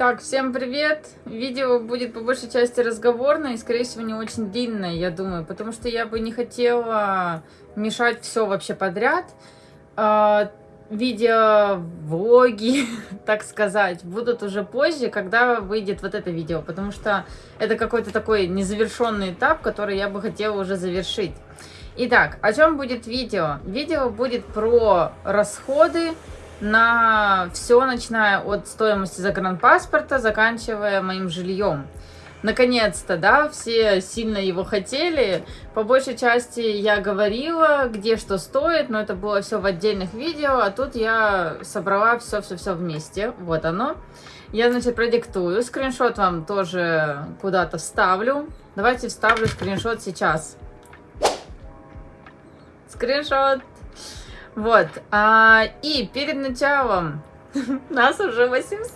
Так, всем привет! Видео будет по большей части разговорное и, скорее всего, не очень длинное, я думаю, потому что я бы не хотела мешать все вообще подряд. А, видео, влоги, так сказать, будут уже позже, когда выйдет вот это видео, потому что это какой-то такой незавершенный этап, который я бы хотела уже завершить. Итак, о чем будет видео? Видео будет про расходы, на все, начиная от стоимости загранпаспорта, заканчивая моим жильем. Наконец-то, да, все сильно его хотели. По большей части я говорила, где что стоит, но это было все в отдельных видео, а тут я собрала все-все-все вместе. Вот оно. Я, значит, продиктую. Скриншот вам тоже куда-то вставлю. Давайте вставлю скриншот сейчас. Скриншот. Вот. А, и перед началом нас уже 800!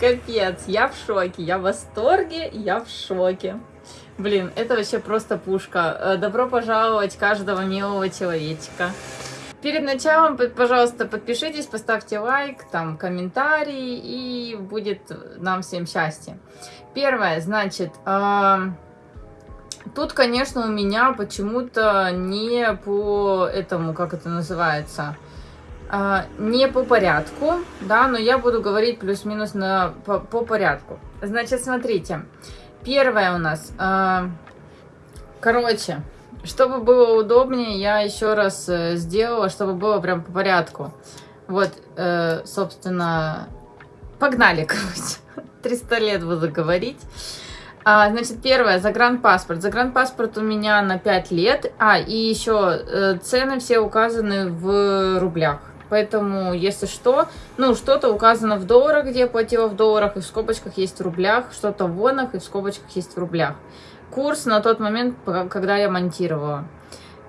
Капец, я в шоке, я в восторге, я в шоке. Блин, это вообще просто пушка. Э, добро пожаловать каждого милого человечка. Перед началом, пожалуйста, подпишитесь, поставьте лайк, там, комментарий, и будет нам всем счастье. Первое, значит, э Тут, конечно, у меня почему-то не по этому, как это называется, а, не по порядку, да, но я буду говорить плюс-минус по, по порядку. Значит, смотрите, первое у нас, а, короче, чтобы было удобнее, я еще раз э, сделала, чтобы было прям по порядку. Вот, э, собственно, погнали, короче, 300 лет буду говорить. А, значит, первое, загранпаспорт. Загранпаспорт у меня на 5 лет. А, и еще э, цены все указаны в рублях. Поэтому, если что, ну, что-то указано в долларах, где я платила в долларах, и в скобочках есть в рублях, что-то в вонах, и в скобочках есть в рублях. Курс на тот момент, когда я монтировала.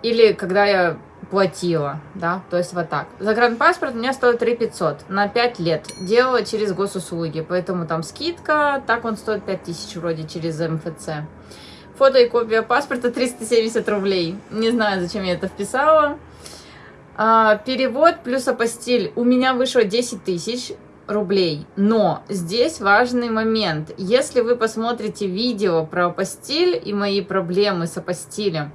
Или когда я платила, да, то есть вот так. Загранпаспорт у меня стоит 3 500 на 5 лет. Делала через госуслуги, поэтому там скидка, так он стоит 5 тысяч вроде через МФЦ. Фото и копия паспорта 370 рублей. Не знаю, зачем я это вписала. А, перевод плюс апостиль у меня вышло 10 тысяч рублей. Но здесь важный момент. Если вы посмотрите видео про апостиль и мои проблемы с апостилем,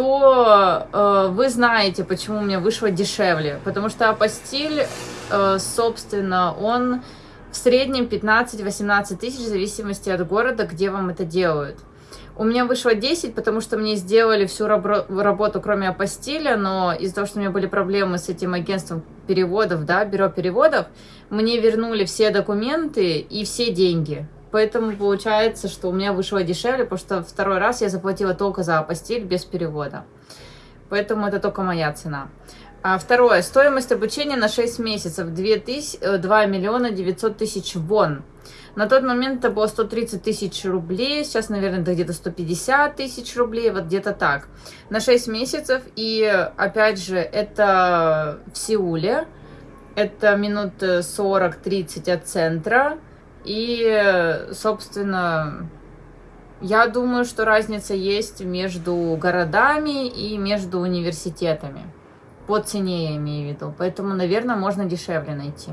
то э, вы знаете, почему у меня вышло дешевле. Потому что апостиль, э, собственно, он в среднем 15-18 тысяч в зависимости от города, где вам это делают. У меня вышло 10, потому что мне сделали всю работу, кроме апостиля, но из-за того, что у меня были проблемы с этим агентством переводов, да, бюро переводов, мне вернули все документы и все деньги. Поэтому получается, что у меня вышло дешевле, потому что второй раз я заплатила только за постель без перевода. Поэтому это только моя цена. А второе. Стоимость обучения на 6 месяцев. 2, тысяч, 2 миллиона 900 тысяч вон. На тот момент это было 130 тысяч рублей. Сейчас, наверное, это где-то 150 тысяч рублей. Вот где-то так. На 6 месяцев. И, опять же, это в Сеуле. Это минут 40-30 от центра. И, собственно, я думаю, что разница есть между городами и между университетами. По цене я имею в виду. Поэтому, наверное, можно дешевле найти.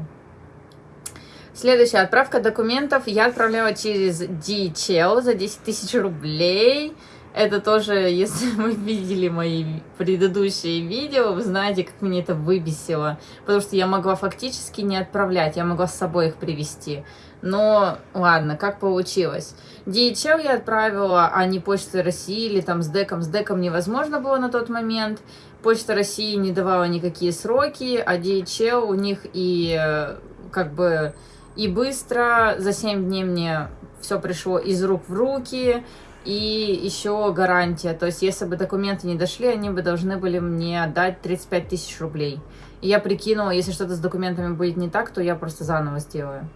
Следующая отправка документов я отправляла через DHL за 10 тысяч рублей. Это тоже, если вы видели мои предыдущие видео, вы знаете, как мне это выбесило. Потому что я могла фактически не отправлять, я могла с собой их привезти. Но ладно, как получилось. DHL я отправила, а не Почта России или там с деком. С деком невозможно было на тот момент. Почта России не давала никакие сроки, а DHL у них и э, как бы и быстро, за 7 дней мне все пришло из рук в руки, и еще гарантия. То есть, если бы документы не дошли, они бы должны были мне отдать 35 тысяч рублей. И я прикинула, если что-то с документами будет не так, то я просто заново сделаю.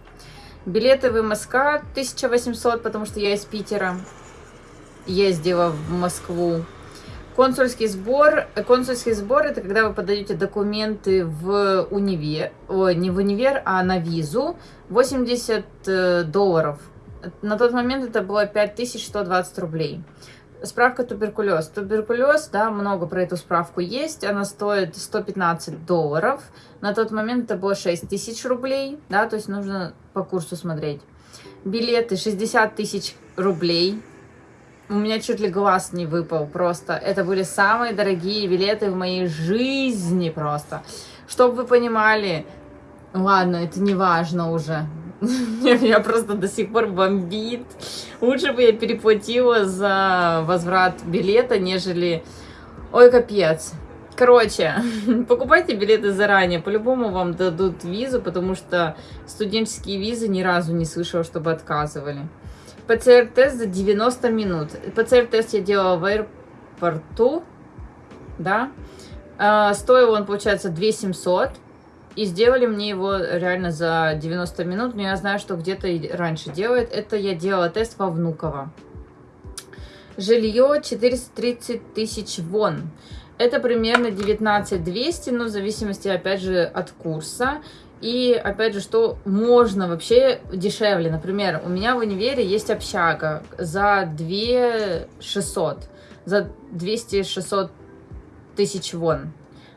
Билеты в МСК 1800, потому что я из Питера ездила в Москву. Консульский сбор. Консульский сбор это когда вы подаете документы в универ, ой, не в универ, а на визу. 80 э, долларов. На тот момент это было 5120 рублей. Справка туберкулез. Туберкулез, да, много про эту справку есть. Она стоит 115 долларов. На тот момент это было 6 тысяч рублей, да, то есть нужно по курсу смотреть. Билеты 60 тысяч рублей. У меня чуть ли глаз не выпал просто. Это были самые дорогие билеты в моей жизни просто. Чтобы вы понимали, ладно, это не важно уже. Меня просто до сих пор бомбит. Лучше бы я переплатила за возврат билета, нежели... Ой, капец. Короче, покупайте билеты заранее. По-любому вам дадут визу, потому что студенческие визы ни разу не слышала, чтобы отказывали. ПЦР-тест за 90 минут. ПЦР-тест я делала в аэропорту, да. А, стоил он, получается, 2700. И сделали мне его реально за 90 минут, но я знаю, что где-то раньше делают. Это я делала тест во Внуково. Жилье 430 тысяч вон. Это примерно 19 200, но в зависимости, опять же, от курса. И, опять же, что можно вообще дешевле. Например, у меня в универе есть общага за 2 600, за 200-600 тысяч вон.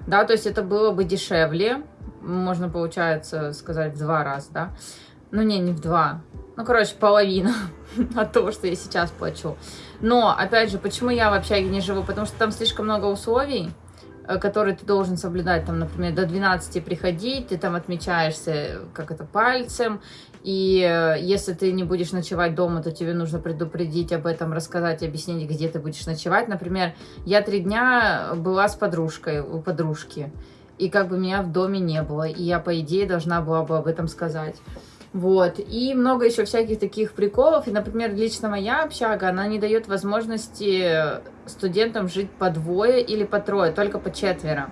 Да, то есть это было бы дешевле можно, получается, сказать в два раза, да? Ну, не, не в два. Ну, короче, половина от того, что я сейчас плачу. Но, опять же, почему я в общаге не живу? Потому что там слишком много условий, э, которые ты должен соблюдать. Там, например, до 12 приходить, ты там отмечаешься, как это, пальцем. И э, если ты не будешь ночевать дома, то тебе нужно предупредить об этом, рассказать, объяснить, где ты будешь ночевать. Например, я три дня была с подружкой, у подружки и как бы меня в доме не было, и я, по идее, должна была бы об этом сказать. Вот, и много еще всяких таких приколов, и, например, лично моя общага, она не дает возможности студентам жить по двое или по трое, только по четверо.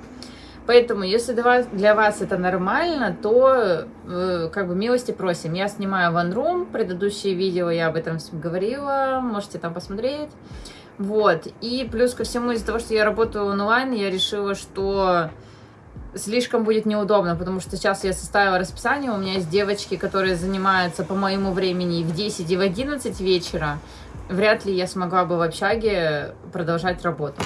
Поэтому, если для вас это нормально, то э, как бы милости просим. Я снимаю One Room, предыдущие видео я об этом говорила, можете там посмотреть. Вот, и плюс ко всему, из-за того, что я работаю онлайн, я решила, что слишком будет неудобно, потому что сейчас я составила расписание, у меня есть девочки, которые занимаются по моему времени в 10, и в 11 вечера. Вряд ли я смогла бы в общаге продолжать работу.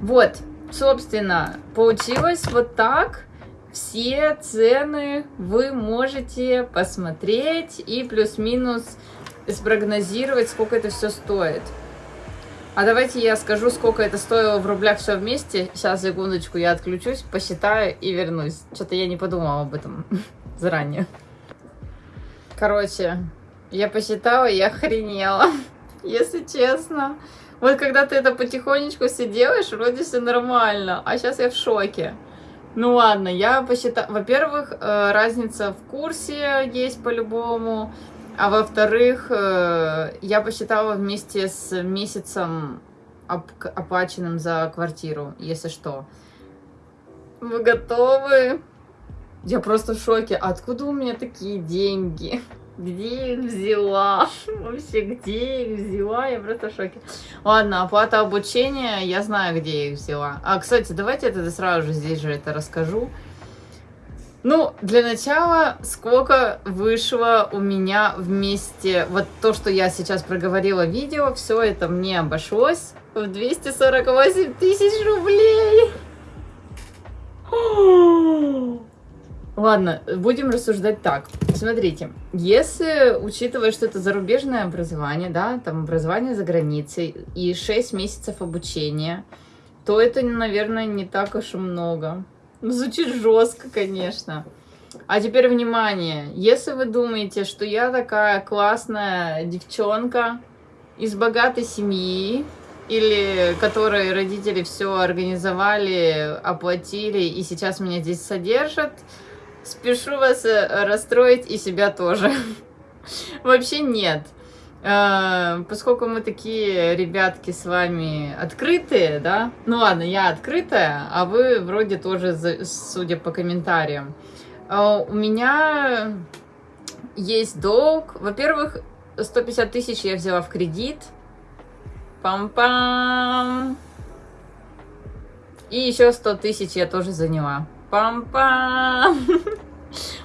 Вот, собственно, получилось вот так. Все цены вы можете посмотреть и плюс-минус спрогнозировать, сколько это все стоит. А давайте я скажу, сколько это стоило в рублях все вместе. Сейчас, секундочку, я отключусь, посчитаю и вернусь. Что-то я не подумала об этом заранее. Короче, я посчитала и охренела, если честно. Вот когда ты это потихонечку все делаешь, вроде все нормально, а сейчас я в шоке. Ну ладно, я посчитала... Во-первых, э, разница в курсе есть по-любому. А во-вторых, э, я посчитала вместе с месяцем оплаченным за квартиру, если что. Вы готовы? Я просто в шоке. Откуда у меня такие деньги? Где их взяла? Вообще, где их взяла? Я просто в шоке. Ладно, оплата обучения, я знаю, где я их взяла. А, кстати, давайте я тогда сразу же здесь же это расскажу. Ну, для начала, сколько вышло у меня вместе, вот то, что я сейчас проговорила видео, все это мне обошлось в 248 тысяч рублей. Ладно, будем рассуждать так. Смотрите, если учитывая, что это зарубежное образование, да, там образование за границей и 6 месяцев обучения, то это, наверное, не так уж и много. Звучит жестко, конечно. А теперь внимание, если вы думаете, что я такая классная девчонка из богатой семьи, или которые родители все организовали, оплатили и сейчас меня здесь содержат, спешу вас э, расстроить и себя тоже. Вообще нет. Э, поскольку мы такие ребятки с вами открытые, да, ну ладно, я открытая, а вы вроде тоже, судя по комментариям. Э, у меня есть долг. Во-первых, 150 тысяч я взяла в кредит. Пам-пам. И еще 100 тысяч я тоже заняла. Пам-пам.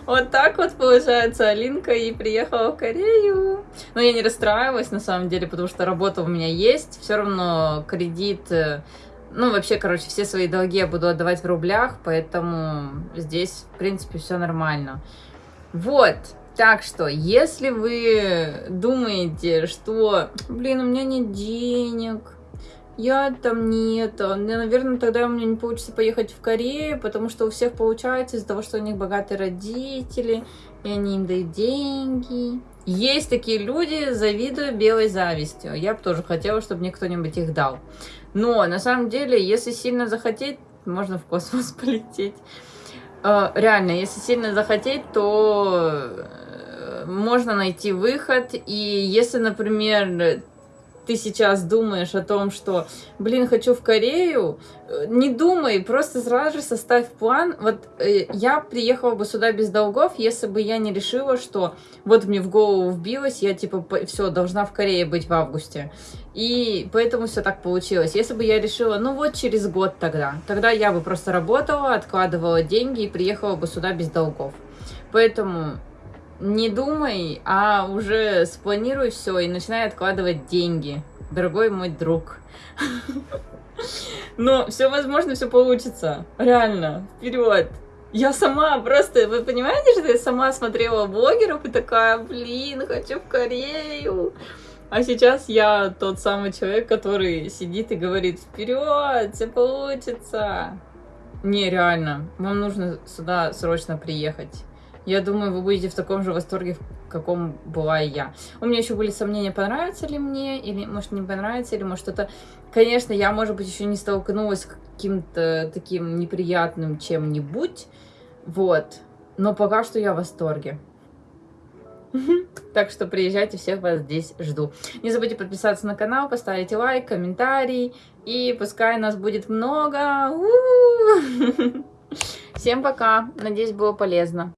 Вот так вот, получается, Алинка и приехала в Корею. Но я не расстраивалась, на самом деле, потому что работа у меня есть. Все равно кредит... э, Ну, вообще, короче, все свои долги я буду отдавать в рублях, поэтому здесь, в принципе, все нормально. Вот. Так что, если вы думаете, что, блин, у меня нет денег, я там нет, наверное, тогда у меня не получится поехать в Корею, потому что у всех получается из-за того, что у них богатые родители, и они им дают деньги. Есть такие люди, завидую белой завистью. Я бы тоже хотела, чтобы мне кто-нибудь их дал. Но на самом деле, если сильно захотеть, можно в космос полететь. Э, Реально, если сильно захотеть, то э, можно найти выход. И если, например, ты сейчас думаешь о том, что, блин, хочу в Корею, э, не думай, просто сразу же составь план. Вот э, я приехала бы сюда без долгов, если бы я не решила, что вот мне в голову вбилось, я типа все, должна в Корее быть в августе. И поэтому все так получилось. Если бы я решила, ну вот через год тогда, тогда я бы просто работала, откладывала деньги и приехала бы сюда без долгов. Поэтому не думай, а уже спланируй все и начинай откладывать деньги, дорогой мой друг. Но все возможно, все получится. Реально, вперед. Я сама просто, вы понимаете, что я сама смотрела блогеров и такая, блин, хочу в Корею. А сейчас я тот самый человек, который сидит и говорит, вперед, все получится. Не, реально, вам нужно сюда срочно приехать. Я думаю, вы будете в таком же восторге, в каком была и я. У меня еще были сомнения, понравится ли мне, или может не понравится, или может это... Конечно, я, может быть, еще не столкнулась с каким-то таким неприятным чем-нибудь, вот. Но пока что я в восторге. Так что приезжайте, всех вас здесь жду. Не забудьте подписаться на канал, поставить лайк, комментарий. И пускай нас будет много. Всем пока. Надеюсь, было полезно.